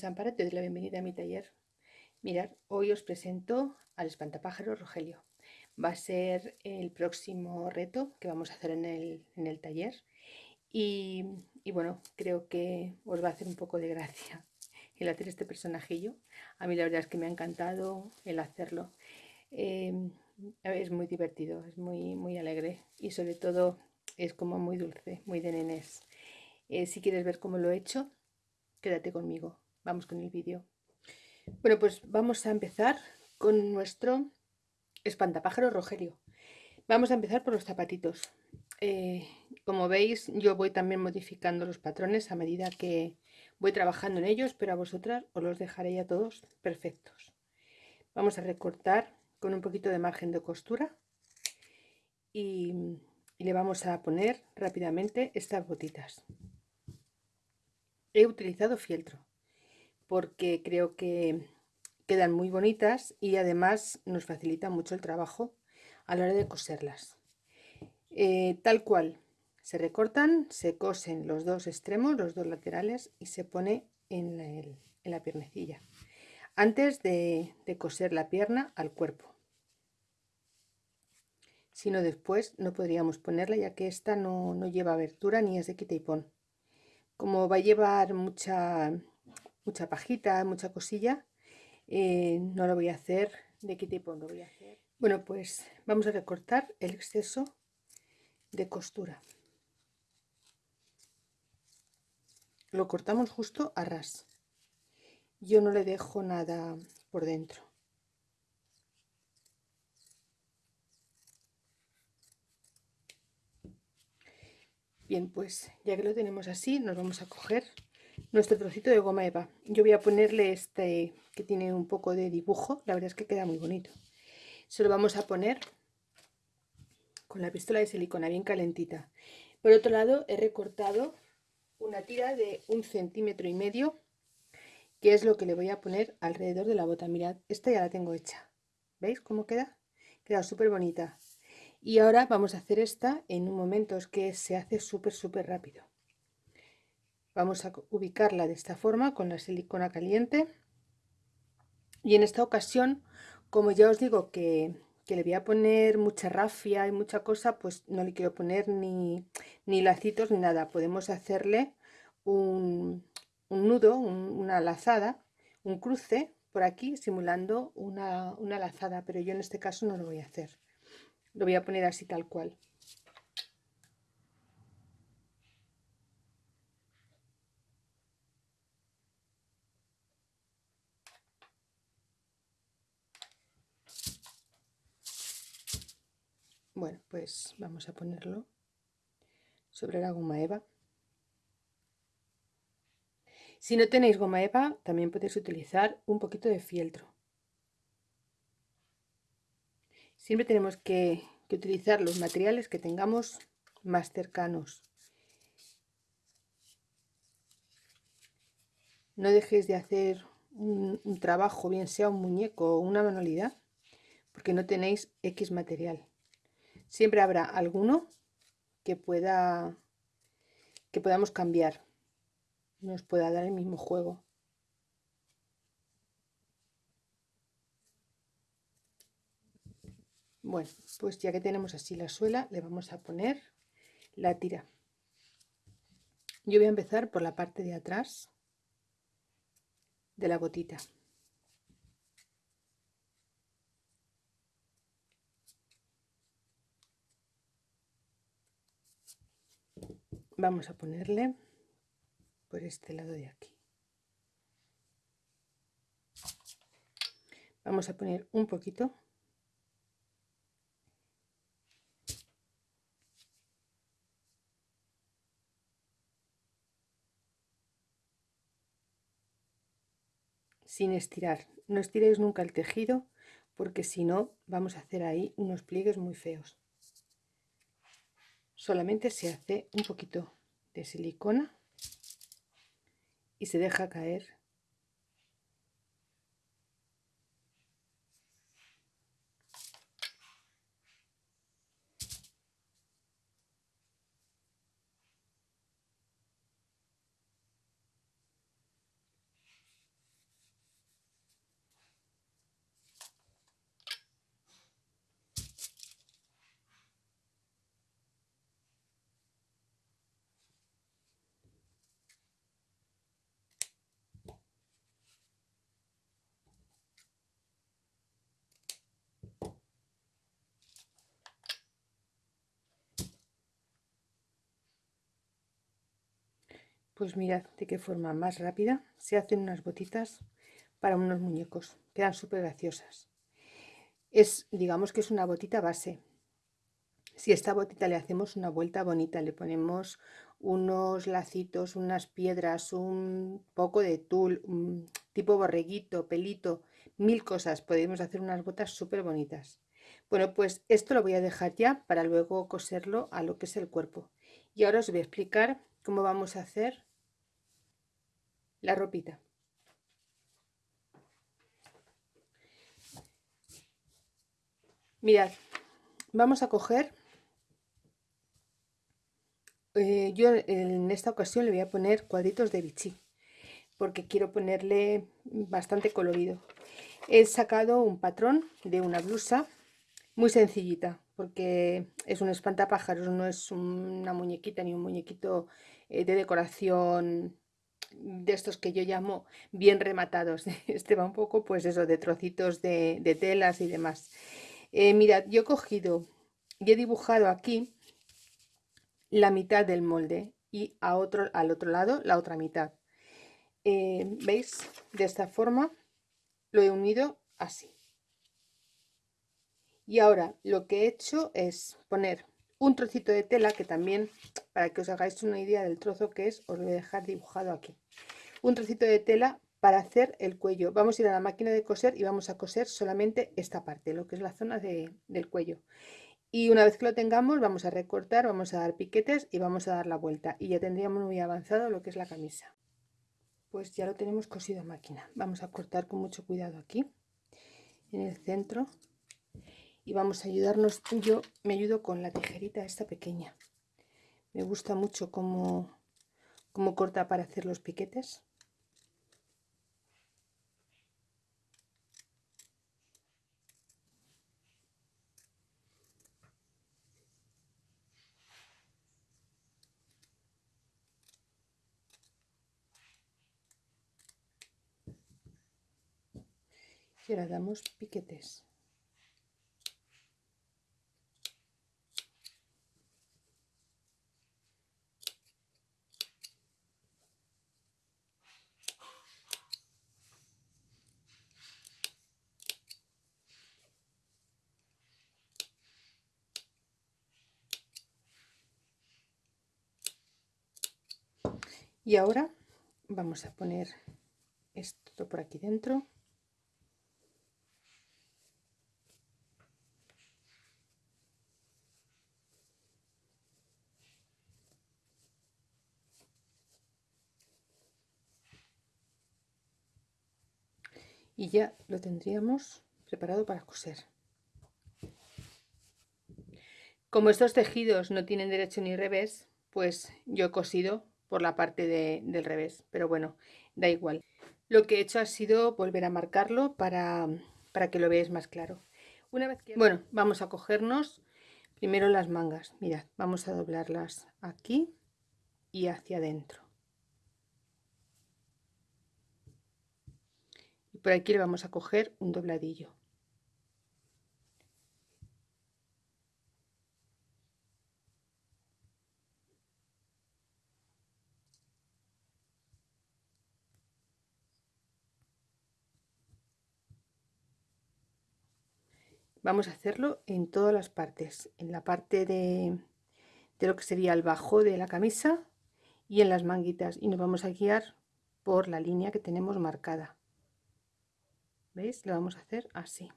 Hola, mi nombre es Amparo, te doy la bienvenida a mi taller. Mirad, hoy os presento al espantapájaro Rogelio. Va a ser el próximo reto que vamos a hacer en el, taller. Y, bueno, creo que os va a hacer un poco de gracia el hacer este personajillo. A mí la verdad es que me ha encantado el hacerlo. Eh, es muy divertido, es muy, muy alegre y sobre todo es como muy dulce, muy de nenes. Eh, si quieres ver cómo lo he hecho, quédate conmigo. Vamos con el vídeo. Bueno, pues vamos a empezar con nuestro espantapájaro Rogelio. Vamos a empezar por los zapatitos. Eh, como veis, yo voy también modificando los patrones a medida que voy trabajando en ellos, pero a vosotras os los dejaré ya todos perfectos. Vamos a recortar con un poquito de margen de costura y le vamos a poner rápidamente estas botitas he utilizado fieltro porque creo que quedan muy bonitas y además nos facilita mucho el trabajo a la hora de coserlas. Eh, tal cual, se recortan, se cosen los dos extremos, los dos laterales y se pone en la, piernecilla antes de, coser la pierna al cuerpo. Si no después no podríamos ponerla ya que esta no, no lleva abertura ni es de quita y pon como va a llevar mucha, mucha pajita, mucha cosilla, eh, no lo voy a hacer de qué tipo lo voy a hacer. Bueno, pues vamos a recortar el exceso de costura. Lo cortamos justo a ras. Yo no le dejo nada por dentro. Bien, pues ya que lo tenemos así, nos vamos a coger nuestro trocito de goma eva. Yo voy a ponerle este que tiene un poco de dibujo, la verdad es que queda muy bonito. Se lo vamos a poner con la pistola de silicona bien calentita. Por otro lado, he recortado una tira de un centímetro y medio, que es lo que le voy a poner alrededor de la bota. Mirad, esta ya la tengo hecha. ¿Veis cómo queda? Queda súper bonita y ahora vamos a hacer esta en un momento es que se hace súper súper rápido vamos a ubicarla de esta forma con la silicona caliente. Y en esta ocasión como ya os digo que, le voy a poner mucha rafia y mucha cosa pues no le quiero poner ni, ni lacitos ni nada. Podemos hacerle un, nudo una lazada un cruce por aquí simulando una, una lazada pero yo en este caso no lo voy a hacer. Lo voy a poner así tal cual. Bueno, pues vamos a ponerlo sobre la goma eva. Si no tenéis goma eva, también podéis utilizar un poquito de fieltro. Siempre tenemos que, utilizar los materiales que tengamos más cercanos. No dejéis de hacer un, un, trabajo, bien sea un muñeco o una manualidad, porque no tenéis X material. Siempre habrá alguno que pueda que podamos cambiar, nos pueda dar el mismo juego. Bueno, pues ya que tenemos así la suela, le vamos a poner la tira. Yo voy a empezar por la parte de atrás de la botita. Vamos a ponerle por este lado de aquí. Vamos a poner un poquito sin estirar. No estiréis nunca el tejido porque si no vamos a hacer ahí unos pliegues muy feos. Solamente se hace un poquito de silicona y se deja caer Pues mirad de qué forma más rápida se hacen unas botitas para unos muñecos. Quedan súper graciosas. Es, digamos que es una botita base. Si a esta botita le hacemos una vuelta bonita, le ponemos unos lacitos, unas piedras, un poco de tul, un tipo borreguito, pelito, mil cosas. Podemos hacer unas botas súper bonitas. Bueno, pues esto lo voy a dejar ya para luego coserlo a lo que es el cuerpo. Y ahora os voy a explicar cómo vamos a hacer la ropita. Mirad, vamos a coger, eh, yo en esta ocasión le voy a poner cuadritos de bichí, porque quiero ponerle bastante colorido. He sacado un patrón de una blusa muy sencillita, porque es un espantapájaros, no es una muñequita ni un muñequito eh, de decoración de estos que yo llamo bien rematados. Este va un poco, pues eso, de trocitos de, telas y demás. Eh, mirad, yo he cogido y he dibujado aquí la mitad del molde y a otro, al otro lado la otra mitad. Eh, ¿Veis? De esta forma lo he unido así. Y ahora lo que he hecho es poner un trocito de tela que también, para que os hagáis una idea del trozo que es, os lo voy a dejar dibujado aquí. Un trocito de tela para hacer el cuello. Vamos a ir a la máquina de coser y vamos a coser solamente esta parte, lo que es la zona del cuello. Y una vez que lo tengamos, vamos a recortar, vamos a dar piquetes y vamos a dar la vuelta. Y ya tendríamos muy avanzado lo que es la camisa. Pues ya lo tenemos cosido a máquina. Vamos a cortar con mucho cuidado aquí, en el centro y vamos a ayudarnos yo. Me ayudo con la tijerita esta pequeña. Me gusta mucho cómo, cómo corta para hacer los piquetes. Y ahora damos piquetes y ahora vamos a poner esto por aquí dentro. Y ya lo tendríamos preparado para coser. Como estos tejidos no tienen derecho ni revés pues yo he cosido por la parte del revés, pero bueno, da igual. Lo que he hecho ha sido volver a marcarlo para, para que lo veáis más claro. Una vez que... Bueno, vamos a cogernos primero las mangas. Mirad, vamos a doblarlas aquí y hacia adentro. Y por aquí le vamos a coger un dobladillo. Vamos a hacerlo en todas las partes en la parte de, lo que sería el bajo de la camisa y en las manguitas. Y nos vamos a guiar por la línea que tenemos marcada. Veis lo vamos a hacer así.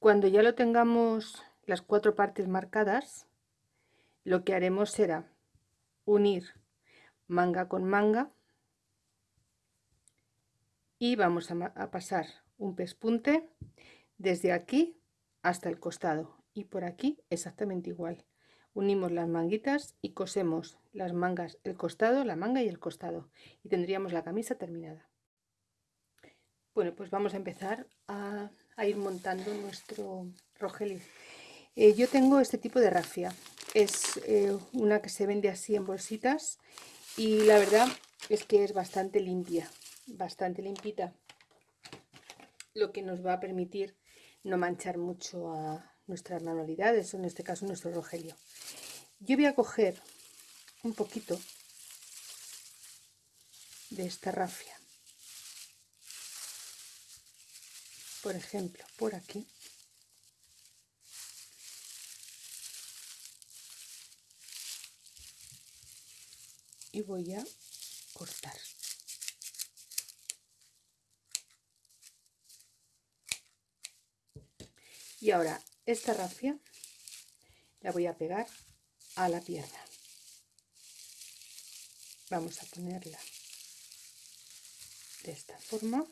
Cuando ya lo tengamos las cuatro partes marcadas lo que haremos será unir manga con manga y vamos a pasar un pespunte desde aquí hasta el costado y por aquí exactamente igual. Unimos las manguitas y cosemos las mangas el costado la manga y el costado y tendríamos la camisa terminada. Bueno pues vamos a empezar a, ir montando nuestro rogelio eh, yo tengo este tipo de rafia es eh, una que se vende así en bolsitas y la verdad es que es bastante limpia bastante limpita lo que nos va a permitir no manchar mucho a nuestras manualidades, o en este caso nuestro rogelio. Yo voy a coger un poquito de esta rafia. Por ejemplo, por aquí. Y voy a cortar. Y ahora esta rafia la voy a pegar a la pierna. Vamos a ponerla de esta forma.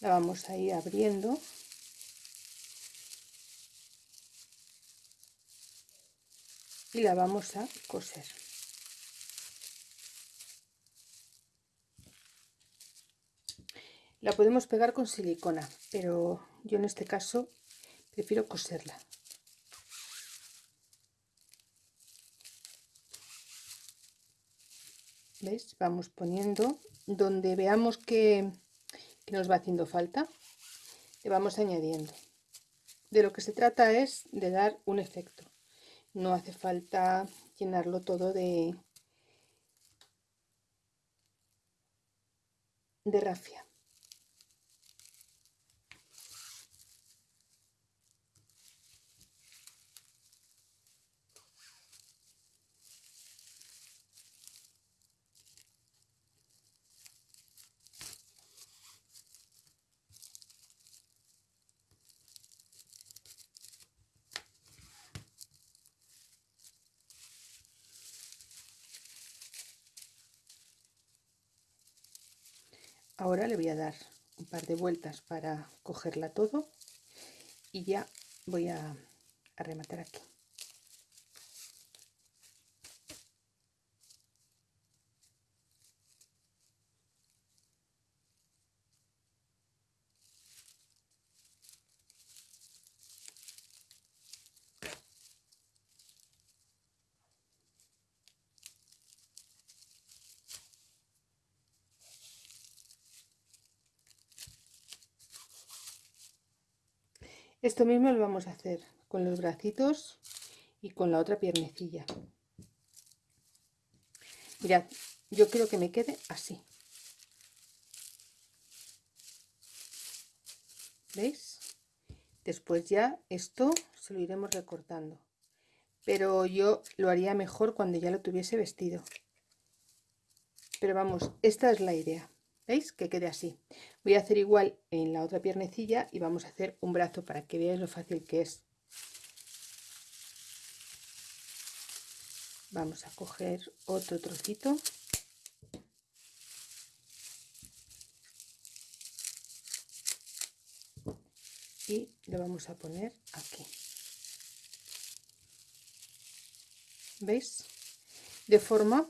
La vamos a ir abriendo. Y la vamos a coser. La podemos pegar con silicona, pero yo en este caso prefiero coserla. ¿Veis? Vamos poniendo donde veamos que, que nos va haciendo falta, le vamos añadiendo. De lo que se trata es de dar un efecto. No hace falta llenarlo todo de, de rafia. Ahora le voy a dar un par de vueltas para cogerla todo y ya voy a, rematar aquí. Esto mismo lo vamos a hacer con los bracitos y con la otra piernecilla. Mirad, yo quiero que me quede así. ¿Veis? Después ya esto se lo iremos recortando. Pero yo lo haría mejor cuando ya lo tuviese vestido. Pero vamos, esta es la idea. ¿Veis? Que quede así. Voy a hacer igual en la otra piernecilla y vamos a hacer un brazo para que veáis lo fácil que es. Vamos a coger otro trocito. Y lo vamos a poner aquí. ¿Veis? De forma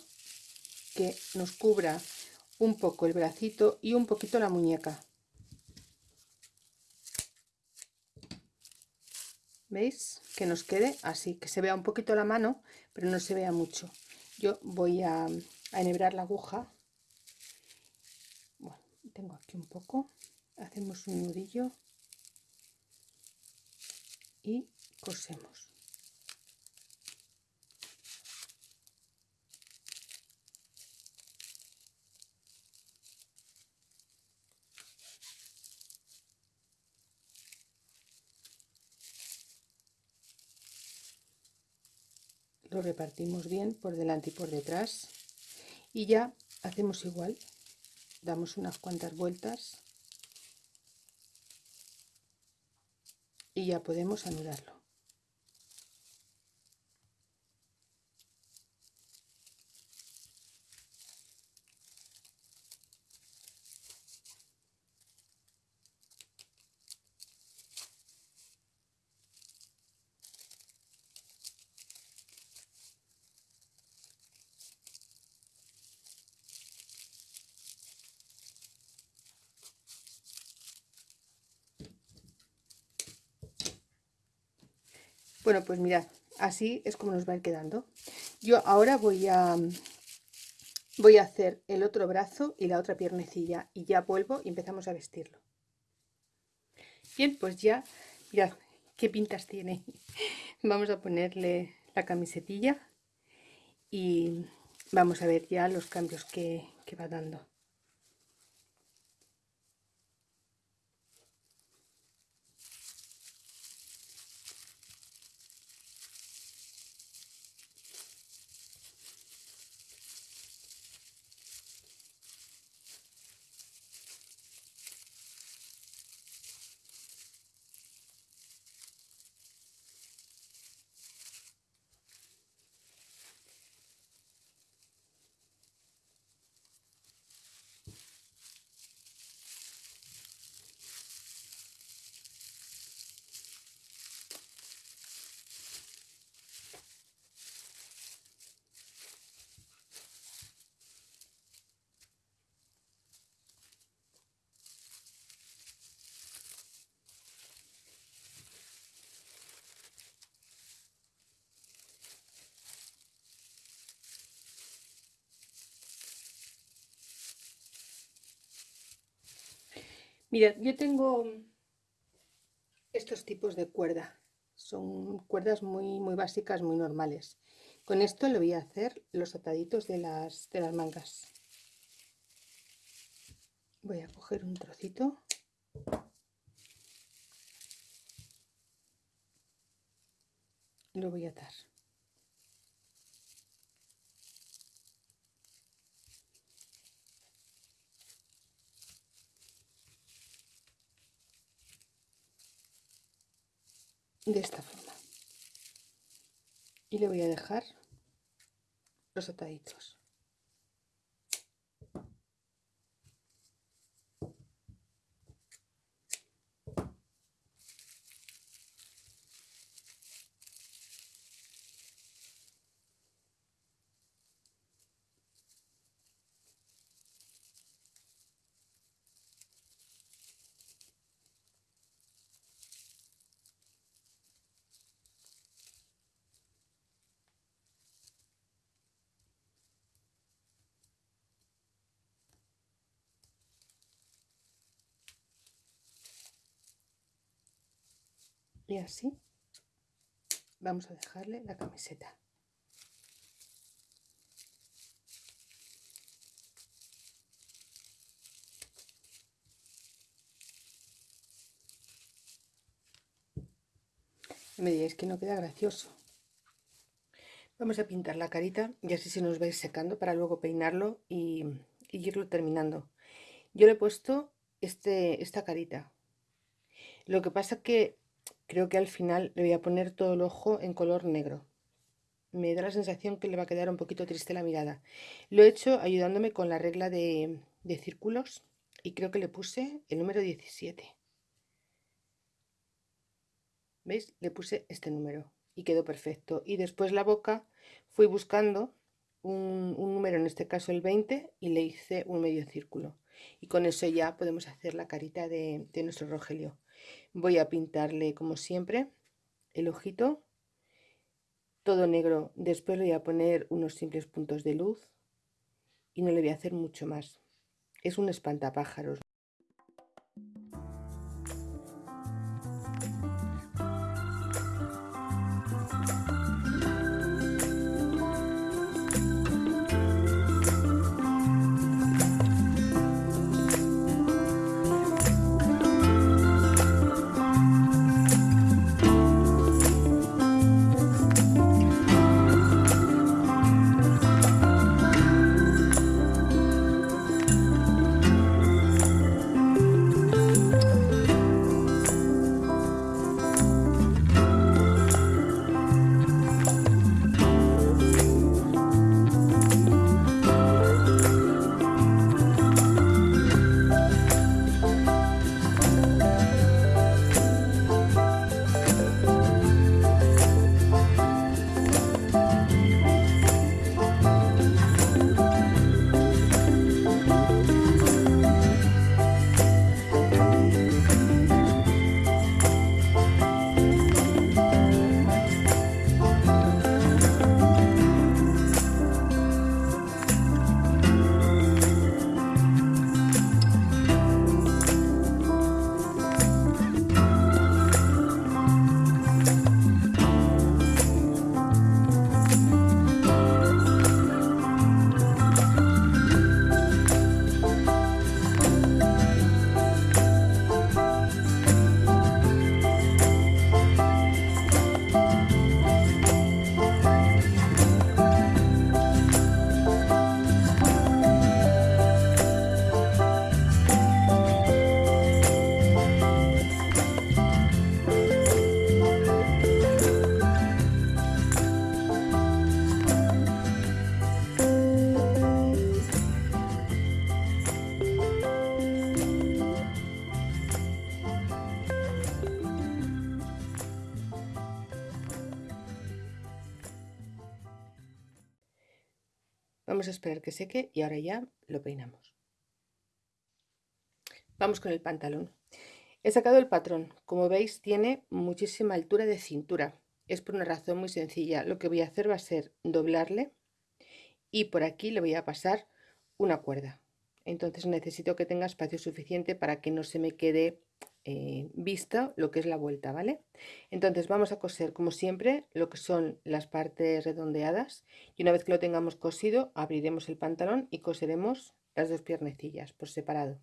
que nos cubra un poco el bracito y un poquito la muñeca. ¿Veis? Que nos quede así, que se vea un poquito la mano, pero no se vea mucho. Yo voy a, enhebrar la aguja. Bueno, tengo aquí un poco. Hacemos un nudillo y cosemos. Lo repartimos bien por delante y por detrás. Y ya hacemos igual. Damos unas cuantas vueltas. Y ya podemos anudarlo Bueno, pues mirad, así es como nos va a ir quedando. Yo ahora voy a, voy a hacer el otro brazo y la otra piernecilla y ya vuelvo y empezamos a vestirlo. Bien, pues ya, mirad qué pintas tiene. Vamos a ponerle la camisetilla y vamos a ver ya los cambios que, que va dando. Mirad, yo tengo estos tipos de cuerda. Son cuerdas muy, muy básicas, muy normales. Con esto le voy a hacer los ataditos de las, de las mangas. Voy a coger un trocito. Lo voy a atar. De esta forma. Y le voy a dejar los ataditos y así vamos a dejarle la camiseta. Me diréis que no queda gracioso. Vamos a pintar la carita y así se nos va a ir secando para luego peinarlo y, irlo terminando. Yo le he puesto este, esta carita. Lo que pasa que creo que al final le voy a poner todo el ojo en color negro. Me da la sensación que le va a quedar un poquito triste la mirada. Lo he hecho ayudándome con la regla de, de círculos y creo que le puse el número 17 ¿veis? le puse este número y quedó perfecto. Y después la boca fui buscando un, número en este caso el 20 y le hice un medio círculo. Y con eso ya podemos hacer la carita de, de nuestro rogelio voy a pintarle como siempre el ojito todo negro. Después le voy a poner unos simples puntos de luz y no le voy a hacer mucho más. Es un espantapájaros Que seque y ahora ya lo peinamos. Vamos con el pantalón. He sacado el patrón. Como veis tiene muchísima altura de cintura. Es por una razón muy sencilla. Lo que voy a hacer va a ser doblarle y por aquí le voy a pasar una cuerda. Entonces necesito que tenga espacio suficiente para que no se me quede eh, vista lo que es la vuelta, ¿vale? Entonces vamos a coser como siempre lo que son las partes redondeadas y una vez que lo tengamos cosido abriremos el pantalón y coseremos las dos piernecillas por separado.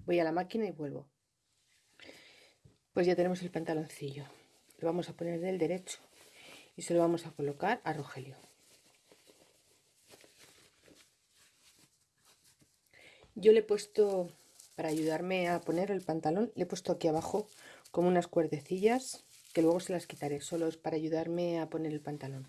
Voy a la máquina y vuelvo. Pues ya tenemos el pantaloncillo. Lo vamos a poner del derecho y se lo vamos a colocar a Rogelio. Yo le he puesto, para ayudarme a poner el pantalón, le he puesto aquí abajo como unas cuerdecillas que luego se las quitaré, solo es para ayudarme a poner el pantalón.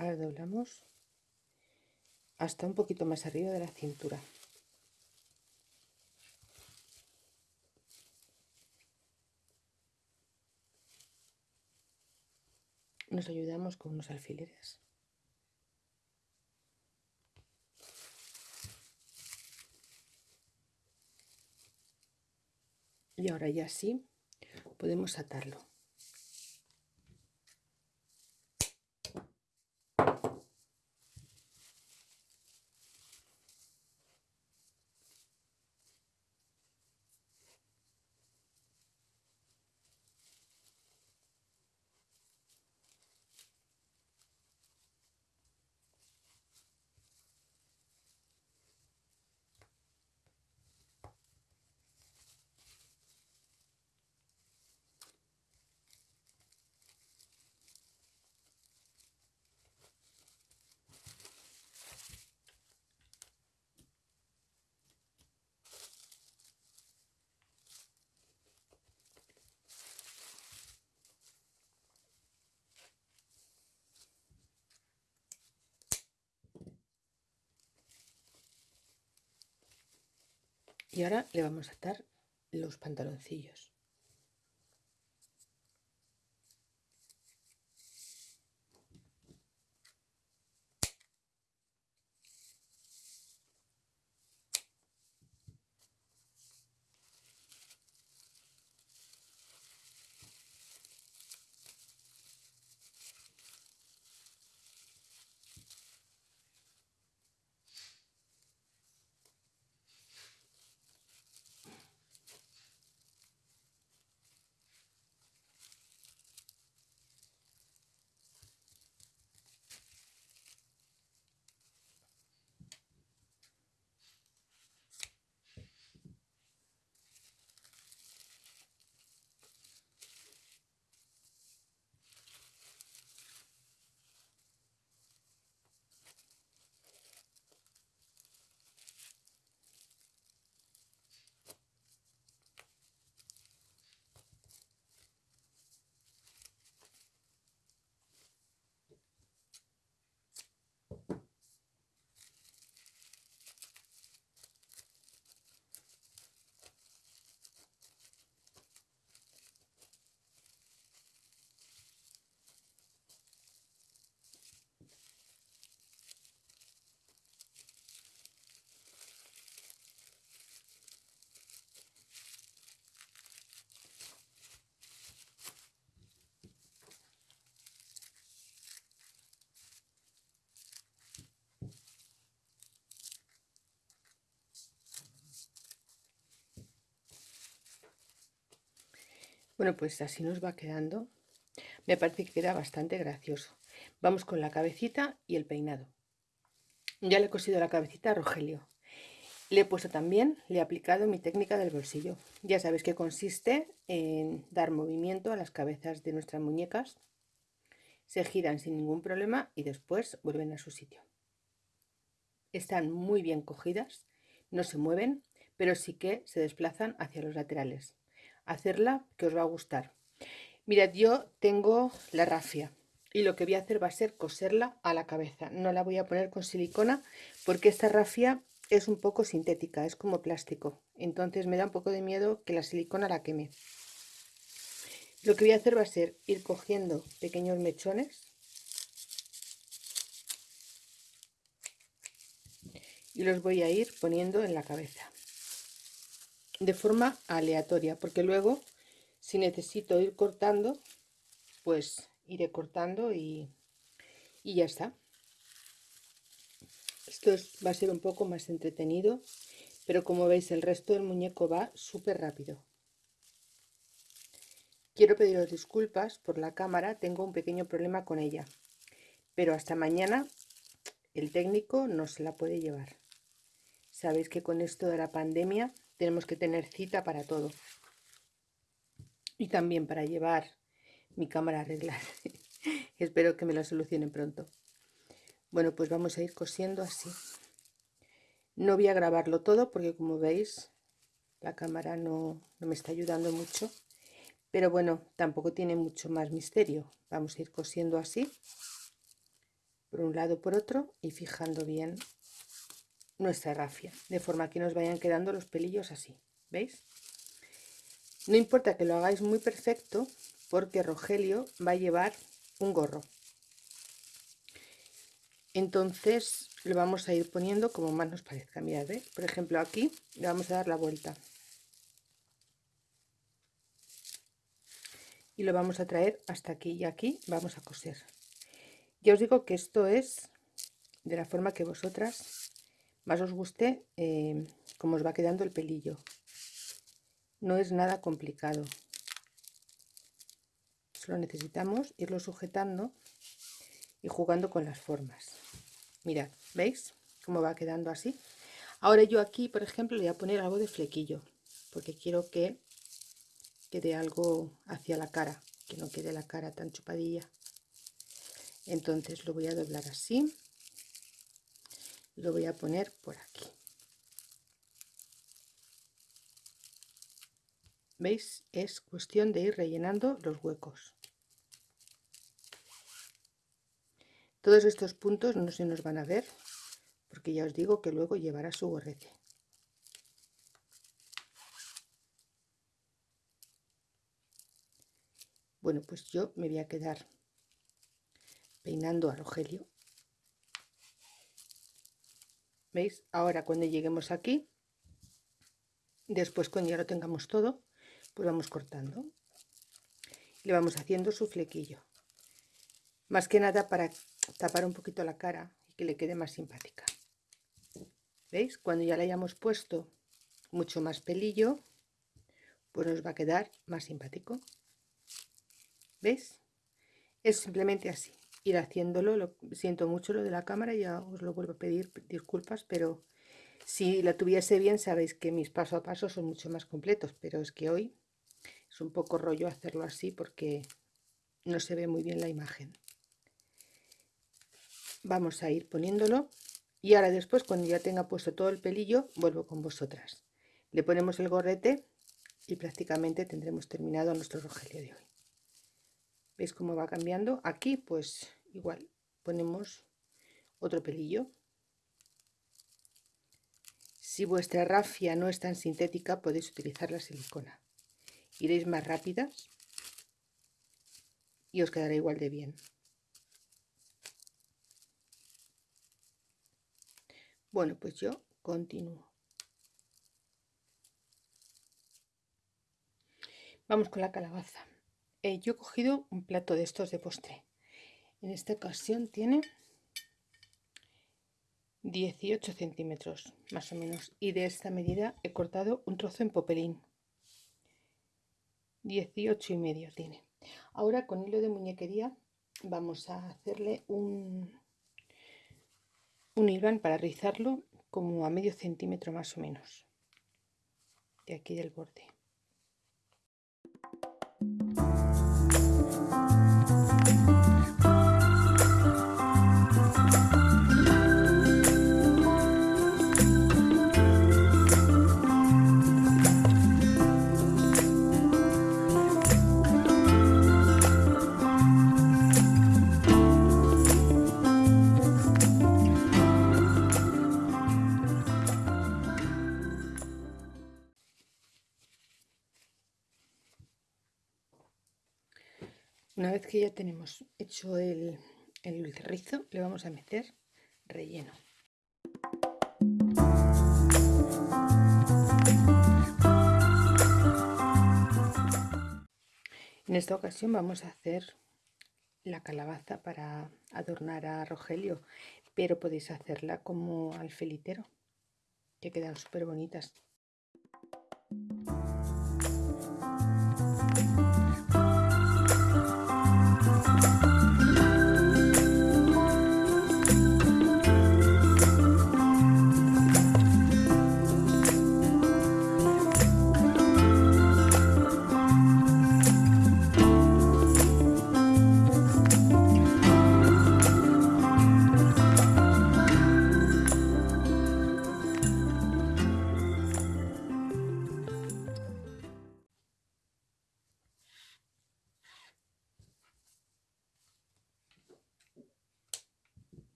Ahora hasta un poquito más arriba de la cintura. Nos ayudamos con unos alfileres. Y ahora ya sí podemos atarlo. Y ahora le vamos a atar los pantaloncillos. Bueno, pues así nos va quedando. me parece que queda bastante gracioso. Vamos con la cabecita y el peinado. Ya le he cosido la cabecita a Rogelio. Le he puesto también, le he aplicado mi técnica del bolsillo. Ya sabéis que consiste en dar movimiento a las cabezas de nuestras muñecas. Se giran sin ningún problema y después vuelven a su sitio. Están muy bien cogidas, no se mueven, pero sí que se desplazan hacia los laterales. Hacerla que os va a gustar. Mirad, yo tengo la rafia y lo que voy a hacer va a ser coserla a la cabeza. No la voy a poner con silicona porque esta rafia es un poco sintética, es como plástico. Entonces me da un poco de miedo que la silicona la queme. Lo que voy a hacer va a ser ir cogiendo pequeños mechones y los voy a ir poniendo en la cabeza de forma aleatoria porque luego si necesito ir cortando pues iré cortando y, ya está. Esto va a ser un poco más entretenido pero como veis el resto del muñeco va súper rápido. Quiero pediros disculpas por la cámara tengo un pequeño problema con ella pero hasta mañana el técnico no se la puede llevar. Sabéis que con esto de la pandemia tenemos que tener cita para todo y también para llevar mi cámara a arreglar. Espero que me lo solucionen pronto. Bueno, pues vamos a ir cosiendo así. No voy a grabarlo todo porque como veis la cámara no, no me está ayudando mucho. Pero bueno, tampoco tiene mucho más misterio. Vamos a ir cosiendo así, por un lado por otro y fijando bien nuestra rafia, de forma que nos vayan quedando los pelillos así, ¿veis? No importa que lo hagáis muy perfecto, porque Rogelio va a llevar un gorro. Entonces le vamos a ir poniendo como más nos parezca. Mirad, ¿ves? por ejemplo aquí le vamos a dar la vuelta. Y lo vamos a traer hasta aquí y aquí vamos a coser. Ya os digo que esto es de la forma que vosotras más os guste eh, cómo os va quedando el pelillo. No es nada complicado. Solo necesitamos irlo sujetando y jugando con las formas. Mirad veis cómo va quedando así ahora yo aquí por ejemplo le voy a poner algo de flequillo porque quiero que quede algo hacia la cara que no quede la cara tan chupadilla. Entonces lo voy a doblar así lo voy a poner por aquí ¿Veis? Es cuestión de ir rellenando los huecos. Todos estos puntos no se nos van a ver, porque ya os digo que luego llevará su gorrete. Bueno, pues yo me voy a quedar peinando a Rogelio. ¿Veis? Ahora cuando lleguemos aquí, después cuando ya lo tengamos todo, pues vamos cortando. Le vamos haciendo su flequillo. Más que nada para tapar un poquito la cara y que le quede más simpática. Veis cuando ya le hayamos puesto mucho más pelillo pues nos va a quedar más simpático. Veis es simplemente así ir haciéndolo lo siento mucho lo de la cámara ya os lo vuelvo a pedir disculpas pero si la tuviese bien sabéis que mis paso a paso son mucho más completos pero es que hoy es un poco rollo hacerlo así porque no se ve muy bien la imagen. Vamos a ir poniéndolo y ahora después cuando ya tenga puesto todo el pelillo vuelvo con vosotras. Le ponemos el gorrete y prácticamente tendremos terminado nuestro rogelio de hoy. ¿Veis cómo va cambiando? Aquí pues igual ponemos otro pelillo. Si vuestra rafia no es tan sintética podéis utilizar la silicona iréis más rápidas y os quedará igual de bien. Bueno, pues yo continúo. Vamos con la calabaza. Eh, yo he cogido un plato de estos de postre. En esta ocasión tiene 18 centímetros, más o menos. Y de esta medida he cortado un trozo en popelín. 18 y medio tiene. Ahora con hilo de muñequería vamos a hacerle un, un hilván para rizarlo como a medio centímetro más o menos de aquí del borde. Una vez que ya tenemos hecho el, el le vamos a meter relleno. En esta ocasión vamos a hacer la calabaza para adornar a Rogelio, pero podéis hacerla como alfelitero, que quedan súper bonitas.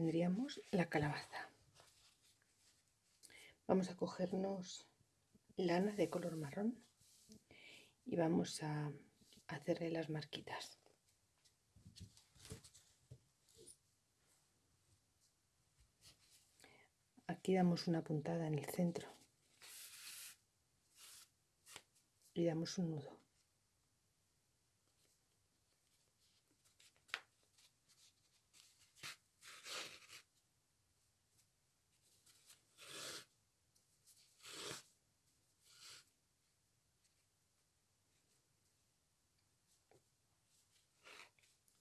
Tendríamos la calabaza. Vamos a cogernos lana de color marrón y vamos a hacerle las marquitas. Aquí damos una puntada en el centro y damos un nudo.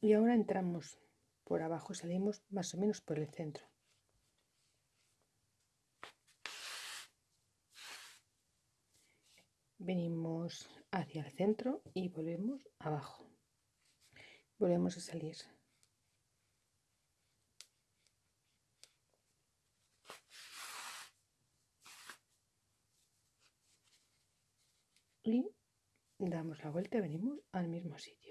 Y ahora entramos por abajo salimos más o menos por el centro. Venimos hacia el centro y volvemos abajo. Volvemos a salir. Y damos la vuelta y venimos al mismo sitio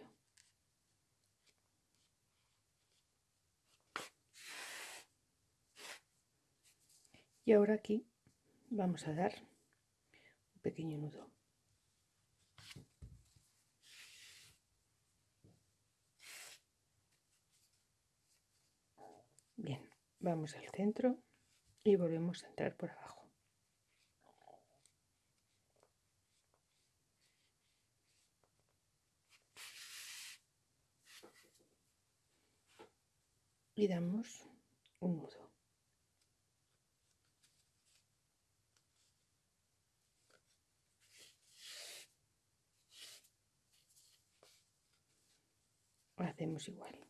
y ahora aquí vamos a dar un pequeño nudo. Bien vamos al centro y volvemos a entrar por abajo. Y damos un nudo hacemos igual.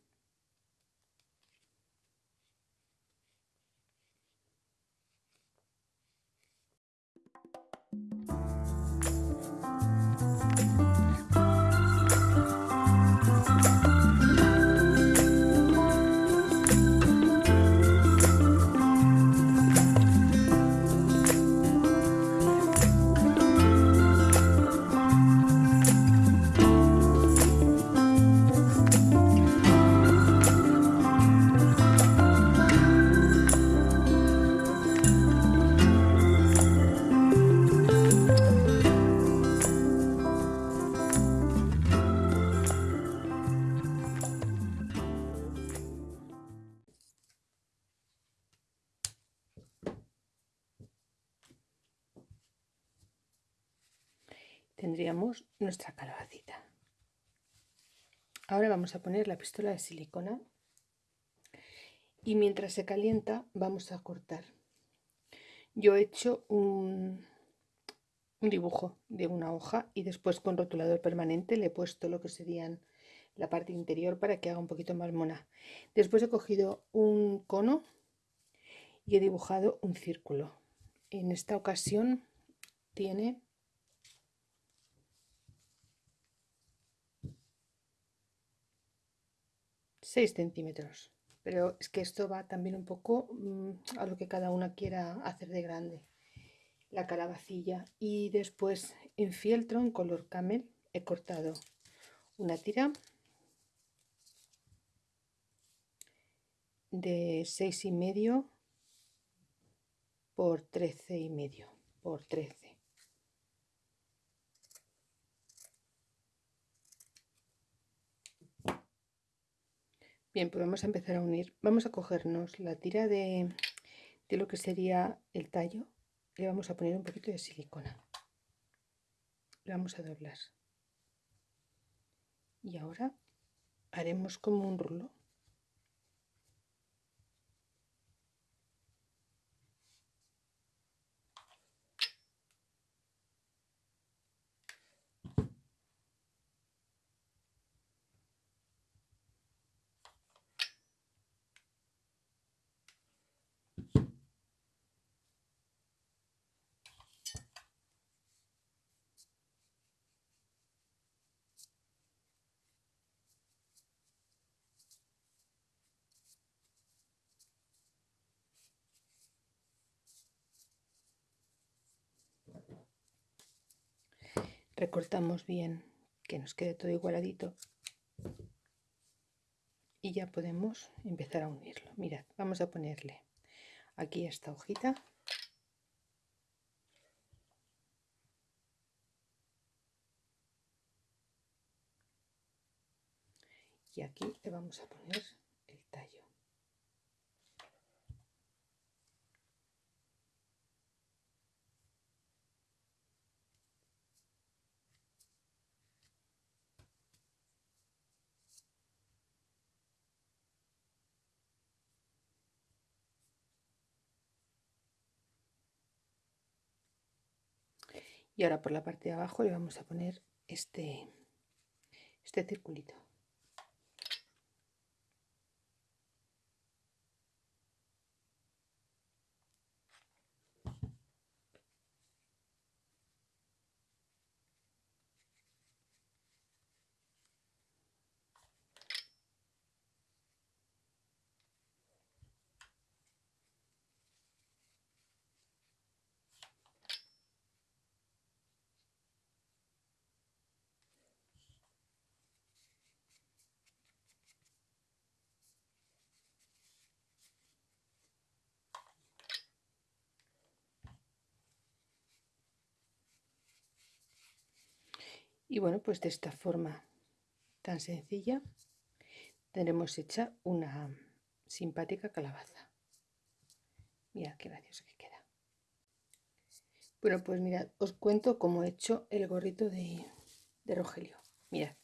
Nuestra calabacita. Ahora vamos a poner la pistola de silicona y mientras se calienta vamos a cortar. Yo he hecho un, un dibujo de una hoja y después con rotulador permanente le he puesto lo que serían la parte interior para que haga un poquito más mona. Después he cogido un cono y he dibujado un círculo. En esta ocasión tiene seis centímetros. Pero es que esto va también un poco mm, a lo que cada una quiera hacer de grande. La calabacilla y después en fieltro en color camel he cortado una tira de seis y medio por trece y medio por 13 bien pues vamos a empezar a unir. Vamos a cogernos la tira de, de lo que sería el tallo. Le vamos a poner un poquito de silicona. Le vamos a doblar. Y ahora haremos como un rulo recortamos bien que nos quede todo igualadito y ya podemos empezar a unirlo. Mirad vamos a ponerle aquí esta hojita. Y aquí le vamos a poner el tallo y ahora por la parte de abajo le vamos a poner este este circulito Y bueno, pues de esta forma tan sencilla tenemos hecha una simpática calabaza. Mirad qué gracioso que queda. Bueno, pues mirad, os cuento cómo he hecho el gorrito de, de Rogelio. Mirad,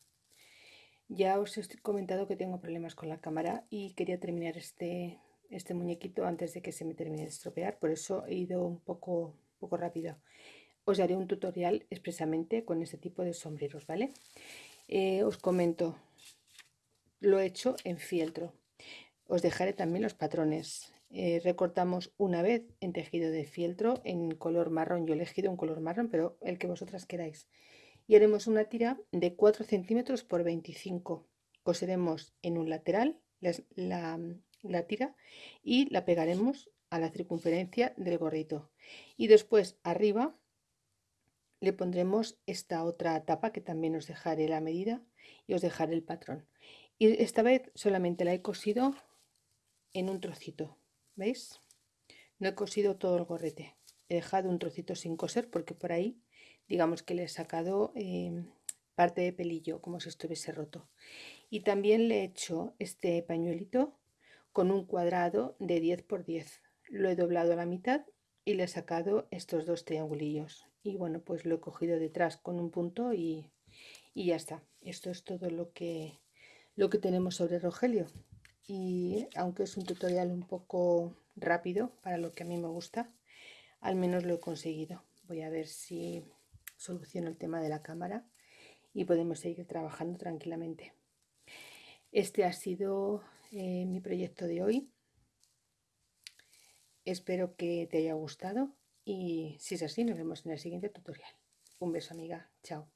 ya os he comentado que tengo problemas con la cámara y quería terminar este, este muñequito antes de que se me termine de estropear, por eso he ido un poco, un poco rápido os haré un tutorial expresamente con este tipo de sombreros, ¿vale? Eh, os comento, lo he hecho en fieltro. Os dejaré también los patrones. Eh, recortamos una vez en tejido de fieltro en color marrón. Yo he elegido un color marrón, pero el que vosotras queráis. Y haremos una tira de 4 centímetros por 25. Coseremos en un lateral la, la tira y la pegaremos a la circunferencia del gorrito. Y después arriba le pondremos esta otra tapa que también os dejaré la medida y os dejaré el patrón. Y esta vez solamente la he cosido en un trocito veis no he cosido todo el gorrete. He dejado un trocito sin coser porque por ahí digamos que le he sacado em, parte de pelillo como si estuviese roto. Y también le he hecho este pañuelito con un cuadrado de 10 por 10 lo he doblado a la mitad y le he sacado estos dos triangulillos y bueno pues lo he cogido detrás con un punto y, ya está esto es todo lo que lo que tenemos sobre Rogelio y aunque es un tutorial un poco rápido para lo que a mí me gusta al menos lo he conseguido voy a ver si soluciono el tema de la cámara y podemos seguir trabajando tranquilamente. Este ha sido eh, mi proyecto de hoy. Espero que te haya gustado y si es así nos vemos en el siguiente tutorial. Un beso amiga, chao.